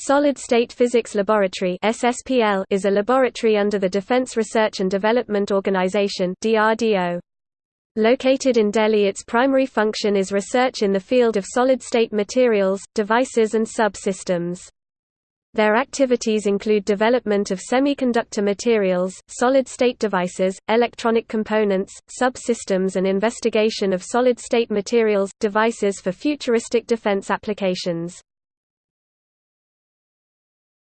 Solid State Physics Laboratory (SSPL) is a laboratory under the Defense Research and Development Organization (DRDO). Located in Delhi, its primary function is research in the field of solid-state materials, devices and subsystems. Their activities include development of semiconductor materials, solid-state devices, electronic components, subsystems and investigation of solid-state materials, devices for futuristic defense applications.